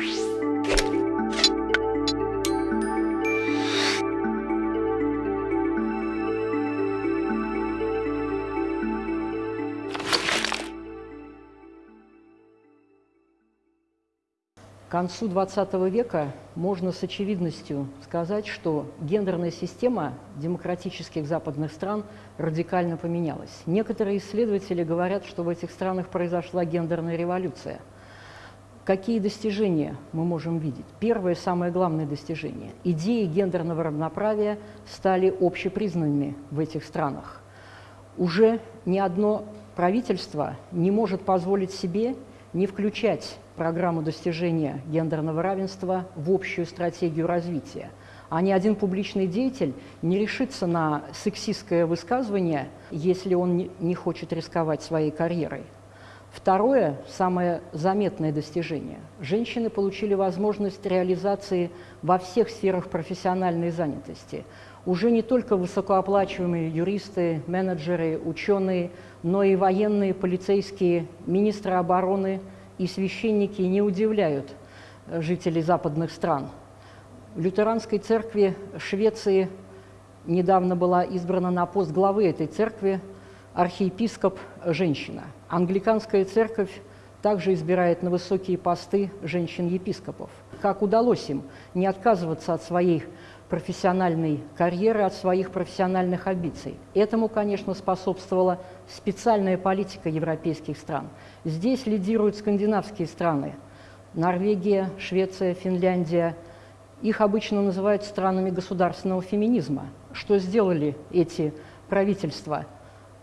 К концу XX века можно с очевидностью сказать, что гендерная система демократических западных стран радикально поменялась. Некоторые исследователи говорят, что в этих странах произошла гендерная революция. Какие достижения мы можем видеть? Первое, самое главное достижение. Идеи гендерного равноправия стали общепризнанными в этих странах. Уже ни одно правительство не может позволить себе не включать программу достижения гендерного равенства в общую стратегию развития. А ни один публичный деятель не решится на сексистское высказывание, если он не хочет рисковать своей карьерой. Второе, самое заметное достижение. Женщины получили возможность реализации во всех сферах профессиональной занятости. Уже не только высокооплачиваемые юристы, менеджеры, ученые, но и военные, полицейские, министры обороны – и священники не удивляют э, жителей западных стран. В лютеранской церкви Швеции недавно была избрана на пост главы этой церкви архиепископ женщина. Англиканская церковь также избирает на высокие посты женщин-епископов. Как удалось им не отказываться от своей профессиональной карьеры, от своих профессиональных амбиций. Этому, конечно, способствовала специальная политика европейских стран. Здесь лидируют скандинавские страны – Норвегия, Швеция, Финляндия. Их обычно называют странами государственного феминизма. Что сделали эти правительства?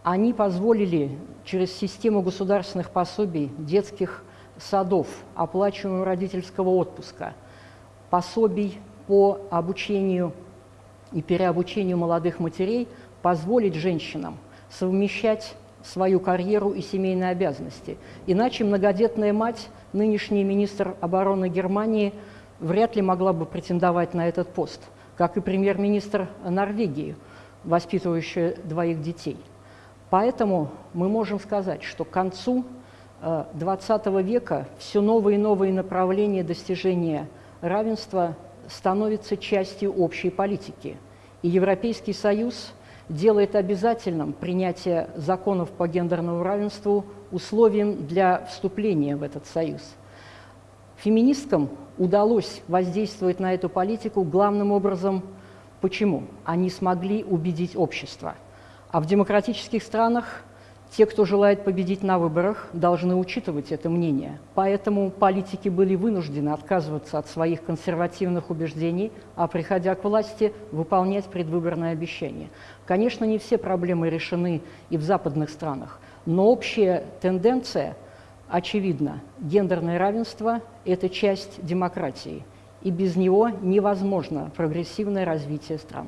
Они позволили через систему государственных пособий, детских садов, оплачиваемого родительского отпуска, пособий по обучению и переобучению молодых матерей позволить женщинам совмещать свою карьеру и семейные обязанности. Иначе многодетная мать, нынешний министр обороны Германии, вряд ли могла бы претендовать на этот пост, как и премьер-министр Норвегии, воспитывающая двоих детей. Поэтому мы можем сказать, что к концу XX э, века все новые и новые направления достижения равенства становится частью общей политики. И Европейский Союз делает обязательным принятие законов по гендерному равенству условием для вступления в этот союз. Феминисткам удалось воздействовать на эту политику главным образом почему? Они смогли убедить общество. А в демократических странах те, кто желает победить на выборах, должны учитывать это мнение. Поэтому политики были вынуждены отказываться от своих консервативных убеждений, а приходя к власти, выполнять предвыборные обещания. Конечно, не все проблемы решены и в западных странах, но общая тенденция очевидна. Гендерное равенство – это часть демократии, и без него невозможно прогрессивное развитие стран.